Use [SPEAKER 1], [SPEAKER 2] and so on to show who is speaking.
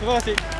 [SPEAKER 1] terima kasih